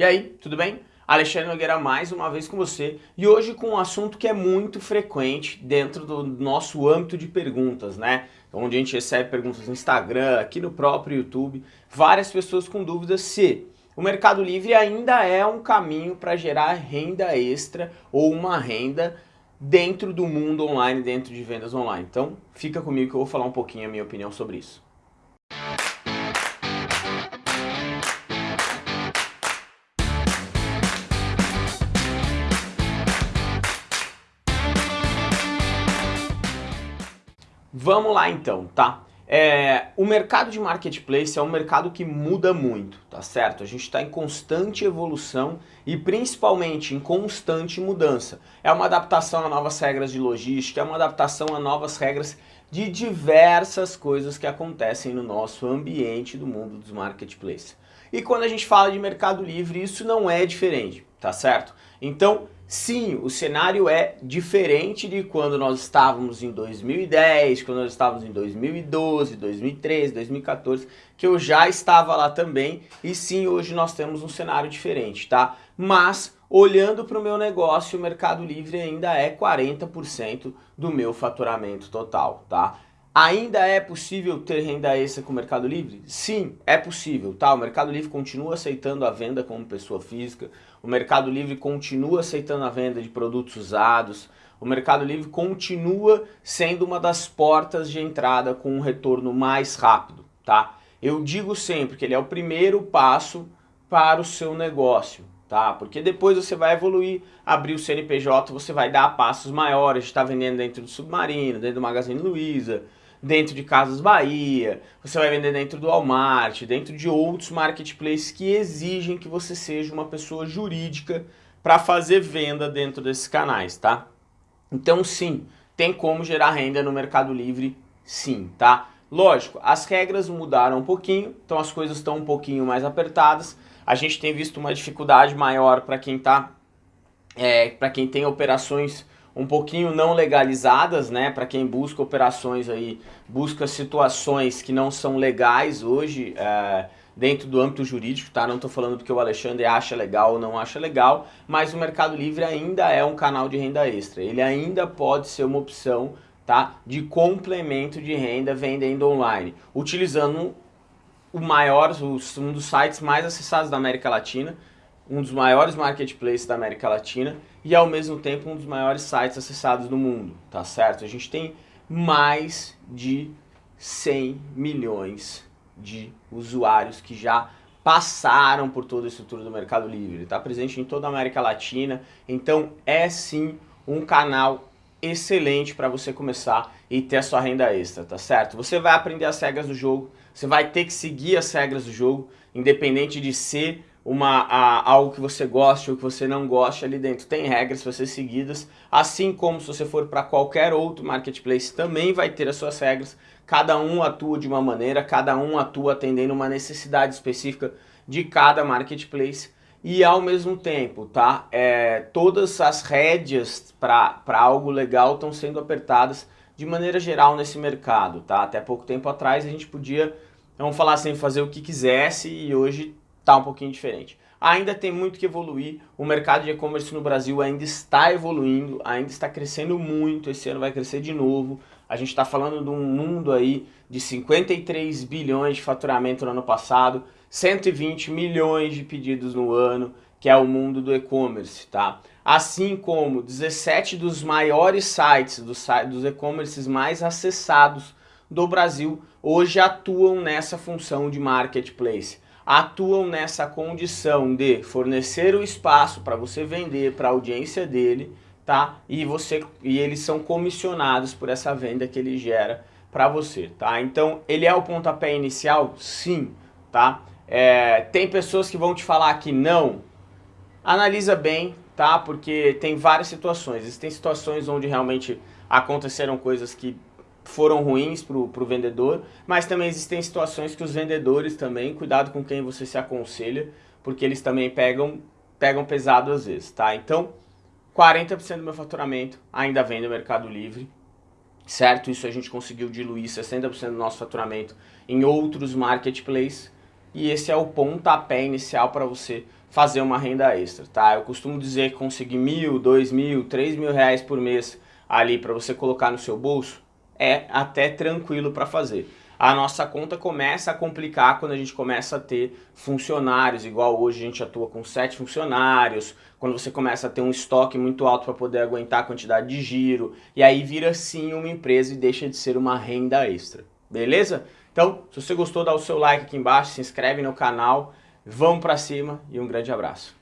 E aí, tudo bem? Alexandre Nogueira mais uma vez com você e hoje com um assunto que é muito frequente dentro do nosso âmbito de perguntas, né? Onde a gente recebe perguntas no Instagram, aqui no próprio YouTube, várias pessoas com dúvidas se o Mercado Livre ainda é um caminho para gerar renda extra ou uma renda dentro do mundo online, dentro de vendas online. Então fica comigo que eu vou falar um pouquinho a minha opinião sobre isso. Vamos lá então, tá? É, o mercado de marketplace é um mercado que muda muito, tá certo? A gente está em constante evolução e principalmente em constante mudança. É uma adaptação a novas regras de logística, é uma adaptação a novas regras de diversas coisas que acontecem no nosso ambiente do mundo dos marketplaces. E quando a gente fala de mercado livre, isso não é diferente, tá certo? Então, Sim, o cenário é diferente de quando nós estávamos em 2010, quando nós estávamos em 2012, 2013, 2014, que eu já estava lá também, e sim, hoje nós temos um cenário diferente, tá? Mas, olhando para o meu negócio, o Mercado Livre ainda é 40% do meu faturamento total, tá? Ainda é possível ter renda extra com o Mercado Livre? Sim, é possível, tá? O Mercado Livre continua aceitando a venda como pessoa física, o Mercado Livre continua aceitando a venda de produtos usados, o Mercado Livre continua sendo uma das portas de entrada com um retorno mais rápido, tá? Eu digo sempre que ele é o primeiro passo para o seu negócio, tá? Porque depois você vai evoluir, abrir o CNPJ, você vai dar passos maiores, está vendendo dentro do Submarino, dentro do Magazine Luiza, dentro de Casas Bahia, você vai vender dentro do Walmart, dentro de outros marketplaces que exigem que você seja uma pessoa jurídica para fazer venda dentro desses canais, tá? Então sim, tem como gerar renda no Mercado Livre, sim, tá? Lógico, as regras mudaram um pouquinho, então as coisas estão um pouquinho mais apertadas. A gente tem visto uma dificuldade maior para quem tá, é, para quem tem operações um pouquinho não legalizadas, né? Para quem busca operações aí, busca situações que não são legais hoje é, dentro do âmbito jurídico, tá? Não estou falando porque o Alexandre acha legal ou não acha legal, mas o Mercado Livre ainda é um canal de renda extra. Ele ainda pode ser uma opção, tá? De complemento de renda vendendo online, utilizando o maior, um dos sites mais acessados da América Latina, um dos maiores marketplaces da América Latina e ao mesmo tempo um dos maiores sites acessados no mundo, tá certo? A gente tem mais de 100 milhões de usuários que já passaram por toda a estrutura do Mercado Livre, está presente em toda a América Latina, então é sim um canal excelente para você começar e ter a sua renda extra, tá certo? Você vai aprender as regras do jogo, você vai ter que seguir as regras do jogo, independente de ser uma, a, algo que você goste ou que você não goste ali dentro. Tem regras para ser seguidas, assim como se você for para qualquer outro marketplace também vai ter as suas regras. Cada um atua de uma maneira, cada um atua atendendo uma necessidade específica de cada marketplace. E ao mesmo tempo, tá? É, todas as rédeas para algo legal estão sendo apertadas de maneira geral nesse mercado, tá? Até pouco tempo atrás a gente podia, vamos falar assim, fazer o que quisesse e hoje tá um pouquinho diferente. Ainda tem muito que evoluir, o mercado de e-commerce no Brasil ainda está evoluindo, ainda está crescendo muito, esse ano vai crescer de novo. A gente está falando de um mundo aí de 53 bilhões de faturamento no ano passado, 120 milhões de pedidos no ano, que é o mundo do e-commerce, tá? Assim como 17 dos maiores sites, dos, dos e-commerces mais acessados do Brasil, hoje atuam nessa função de marketplace atuam nessa condição de fornecer o espaço para você vender para a audiência dele, tá? E, você, e eles são comissionados por essa venda que ele gera para você, tá? Então, ele é o pontapé inicial? Sim, tá? É, tem pessoas que vão te falar que não. Analisa bem, tá? Porque tem várias situações. Existem situações onde realmente aconteceram coisas que foram ruins para o vendedor, mas também existem situações que os vendedores também, cuidado com quem você se aconselha, porque eles também pegam, pegam pesado às vezes, tá? Então, 40% do meu faturamento ainda vem no Mercado Livre, certo? Isso a gente conseguiu diluir 60% do nosso faturamento em outros marketplaces, e esse é o pontapé inicial para você fazer uma renda extra, tá? Eu costumo dizer que conseguir mil, dois mil, três mil reais por mês ali para você colocar no seu bolso é até tranquilo para fazer. A nossa conta começa a complicar quando a gente começa a ter funcionários, igual hoje a gente atua com sete funcionários, quando você começa a ter um estoque muito alto para poder aguentar a quantidade de giro, e aí vira sim uma empresa e deixa de ser uma renda extra, beleza? Então, se você gostou, dá o seu like aqui embaixo, se inscreve no canal, vamos para cima e um grande abraço.